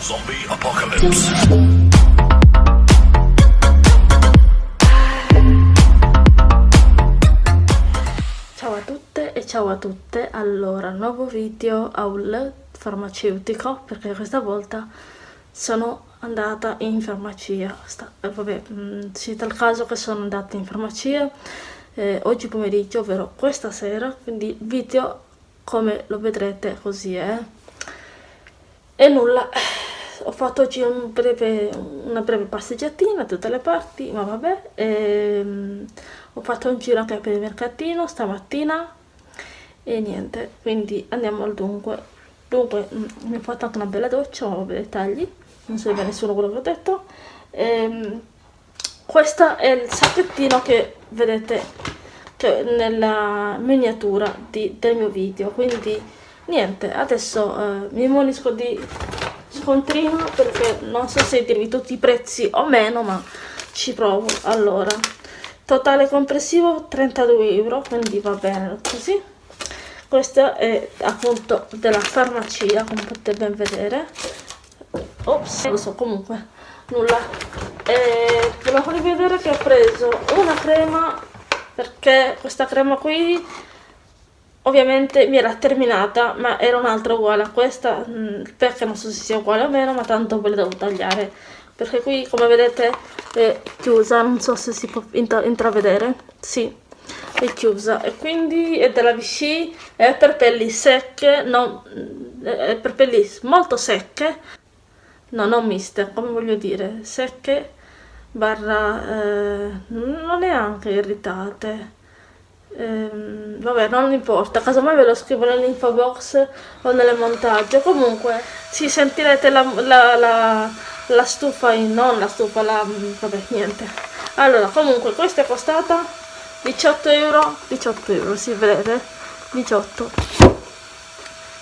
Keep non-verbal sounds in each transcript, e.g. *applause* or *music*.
Zombie Apocalypse. Ciao a tutte e ciao a tutte, allora nuovo video haul farmaceutico perché questa volta sono andata in farmacia, Sta, eh, vabbè, mh, cita il caso che sono andata in farmacia eh, oggi pomeriggio, ovvero questa sera, quindi video come lo vedrete così è. E nulla, ho fatto oggi un breve, una breve passeggiatina tutte le parti, ma vabbè, e, um, ho fatto un giro anche per il mercatino stamattina e niente, quindi andiamo al dunque. Dunque, mm, mi ho fatto anche una bella doccia, vabbè, dettagli, non so bene nessuno quello che ho detto. E, um, questo è il sacchettino che vedete che nella miniatura di, del mio video, quindi niente, adesso eh, mi munisco di scontrino perché non so se dirvi tutti i prezzi o meno, ma ci provo. Allora, totale complessivo 32 euro, quindi va bene così. Questo è appunto della farmacia, come potete ben vedere. Ops, non lo so, comunque nulla e farvi vedere che ho preso una crema perché questa crema qui ovviamente mi era terminata ma era un'altra uguale a questa mm, perché non so se sia uguale o meno ma tanto ve la devo tagliare. Perché qui come vedete è chiusa non so se si può intravedere. Sì è chiusa. E quindi è della Vichy è per pelli secche non, è per pelli molto secche. No non miste come voglio dire secche barra eh, non neanche irritate ehm, vabbè non importa casomai ve lo scrivo nell'info box o nelle montaggio. Comunque si sentirete la, la, la, la stufa in non la stufa la vabbè niente. Allora comunque questa è costata 18 euro. 18 euro si vede 18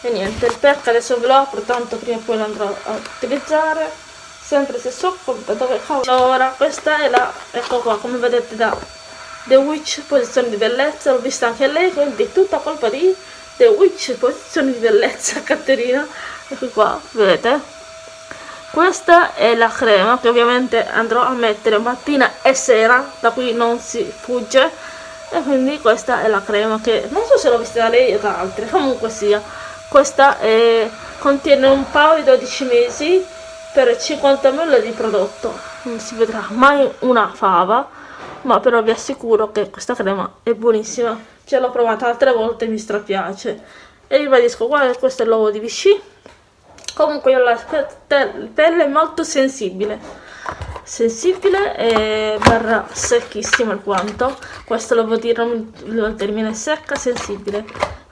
e niente il pack adesso ve lo apro tanto prima o poi lo andrò a utilizzare. Sempre se so dove cavolo allora questa è la ecco qua come vedete da The Witch posizione di bellezza l'ho vista anche lei quindi tutta colpa di The Witch posizione di bellezza *laughs* Caterina. Ecco qua vedete? Questa è la crema che ovviamente andrò a mettere mattina e sera da cui non si fugge. E quindi questa è la crema che non so se l'ho vista da lei o da altri *laughs* comunque sia. Questa è, contiene un paio di 12 mesi per 50 ml di prodotto. Non si vedrà mai una fava ma però vi assicuro che questa crema è buonissima. Ce l'ho provata altre volte e mi strapiace. E ribadisco guarda questo è l'uovo di Vichy. Comunque io la pelle molto sensibile. Sensibile e barra secchissimo alquanto questo lo vuol dire il termine secca sensibile.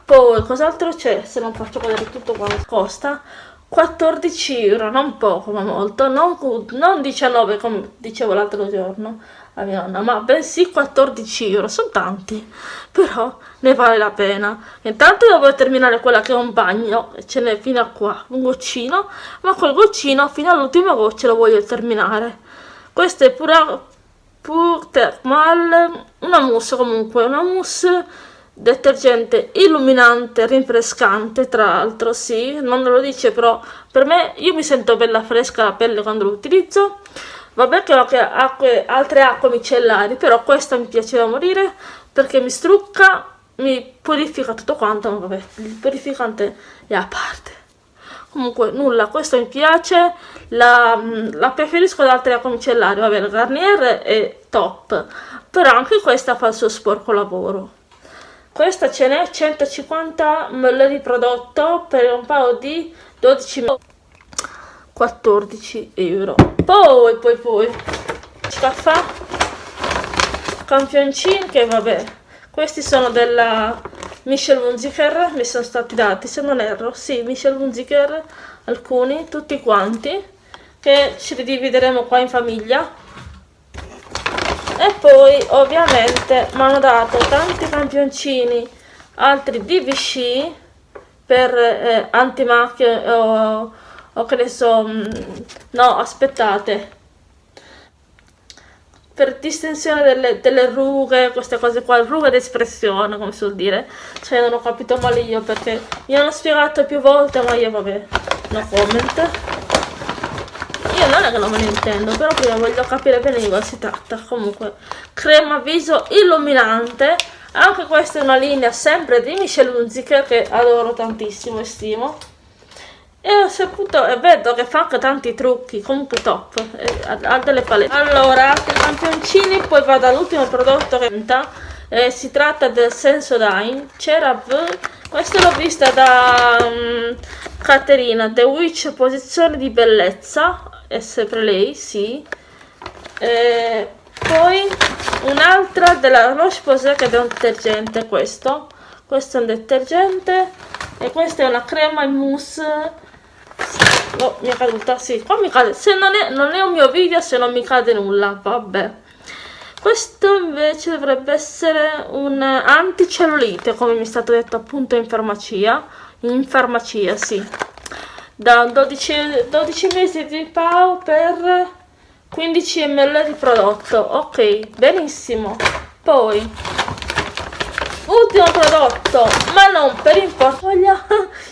Poi cos'altro c'è? Se non faccio vedere tutto quanto costa 14 euro non poco ma molto non, non 19 come dicevo l'altro giorno a mia nonna ma bensì 14 euro sono tanti però ne vale la pena. Intanto devo terminare quella che è un bagno ce n'è fino a qua un goccino ma quel goccino fino all'ultima goccia lo voglio terminare. Questa è pure pur thermal una mousse comunque una mousse detergente illuminante, rinfrescante tra l'altro, sì, non lo dice però per me io mi sento bella fresca la pelle quando lo utilizzo. Vabbè che ho anche acque, altre acque micellari però questa mi piace da morire perché mi strucca mi purifica tutto quanto ma vabbè il purificante è a parte. Comunque nulla questo mi piace la, la preferisco ad altre acque micellari vabbè la Garnier è top però anche questa fa il suo sporco lavoro questa ce n'è 150 ml di prodotto per un paio di 12 14 euro. Poi poi poi. Caffè campioncini che vabbè questi sono della Michel Munziker mi sono stati dati se non erro. Sì Michel Munziker alcuni tutti quanti che ci ridivideremo qua in famiglia e poi ovviamente mi hanno dato tanti campioncini altri Vichy per eh, antimacchie o, o che ne so mm, no aspettate per distensione delle, delle, rughe, queste cose qua, rughe d'espressione, come si vuol dire. Cioè, non ho capito male io perché mi hanno spiegato più volte, ma io vabbè, no comment. Io non è che non me ne intendo però prima voglio capire bene di cosa si tratta. Comunque crema viso illuminante. Anche questa è una linea sempre di Michelle Hunziker che adoro tantissimo e stimo. E ho saputo e vedo che fa anche tanti trucchi comunque top ha delle palette. Allora campioncini poi vado all'ultimo prodotto che eh, si tratta del Sensodyne CeraVe questa l'ho vista da um, Caterina The Witch posizione di bellezza è sempre lei sì e poi un'altra della Roche Posay che è un detergente questo questo è un detergente e questa è una crema in mousse Oh, mi è caduta, sì, qua mi cade. Se non è, non è un mio video, se non mi cade nulla, vabbè. Questo invece dovrebbe essere un anticellulite, come mi è stato detto appunto in farmacia. In farmacia, sì. Da 12, 12 mesi di PAO per 15 ml di prodotto. Ok, benissimo. Poi, ultimo prodotto, ma non per importaglia,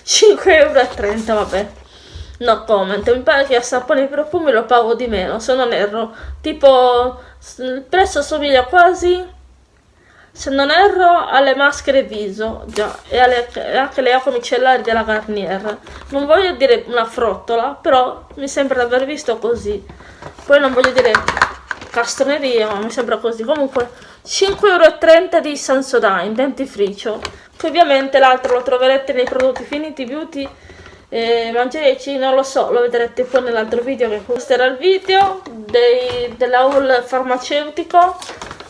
5,30 euro, vabbè. No comment, mi pare che a sapone e profumi lo pago di meno, se non erro. Tipo, il prezzo assomiglia quasi, se non erro, alle maschere viso, già, e, alle, anche le acque micellari della Garnier. Non voglio dire una frottola, però mi sembra di aver visto così. Poi non voglio dire castroneria, ma mi sembra così. Comunque, 5,30 euro di Sensodyne, dentifricio, che ovviamente l'altro lo troverete nei prodotti Finiti Beauty eh, mangiareci non lo so lo vedrete poi nell'altro video che era il video dell'haul farmaceutico.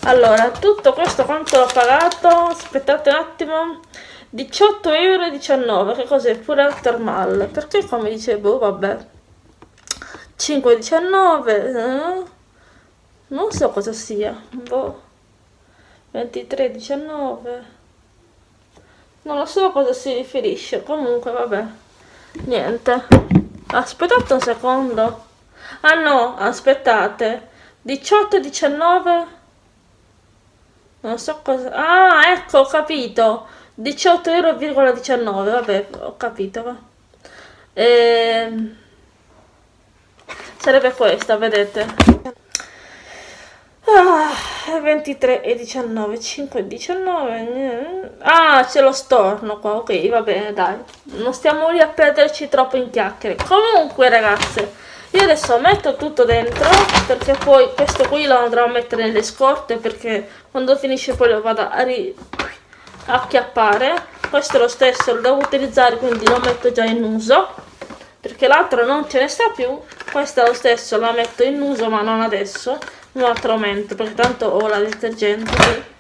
Allora tutto questo quanto l'ho pagato? Aspettate un attimo. 18,19 euro che cos'è? Pure il thermal perché qua mi dice boh vabbè 5,19 eh? non so cosa sia. Boh. 23,19 non lo so a cosa si riferisce. Comunque vabbè niente. Aspettate un secondo. Ah no aspettate. 18 19 non so cosa ah ecco ho capito. 18,19 euro vabbè ho capito ehm sarebbe questa vedete Ah, 23 e 19, 5 e 19. Ah, c'è lo storno qua. Ok, va bene, dai. Non stiamo lì a perderci troppo in chiacchiere. Comunque, ragazze, io adesso metto tutto dentro perché poi questo qui lo andrò a mettere nelle scorte perché quando finisce poi lo vado a ri. Questo è lo stesso, lo devo utilizzare, quindi lo metto già in uso perché l'altro non ce ne sta più. Questo è lo stesso, la metto in uso ma non adesso un altro aumento perché tanto ho la detergente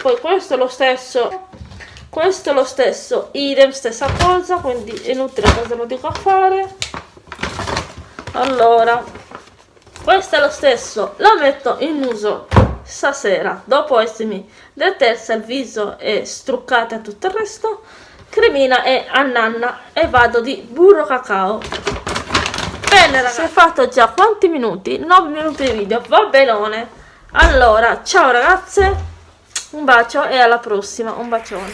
poi questo è lo stesso questo è lo stesso idem stessa cosa quindi è inutile cosa lo dico a fare. Allora questo è lo stesso lo metto in uso stasera dopo essermi detersa il viso e struccata tutto il resto cremina e annanna e vado di burro cacao Bene ragazzi, si è fatto già quanti minuti? 9 minuti di video, va benone. Allora, ciao ragazze, un bacio e alla prossima, un bacione.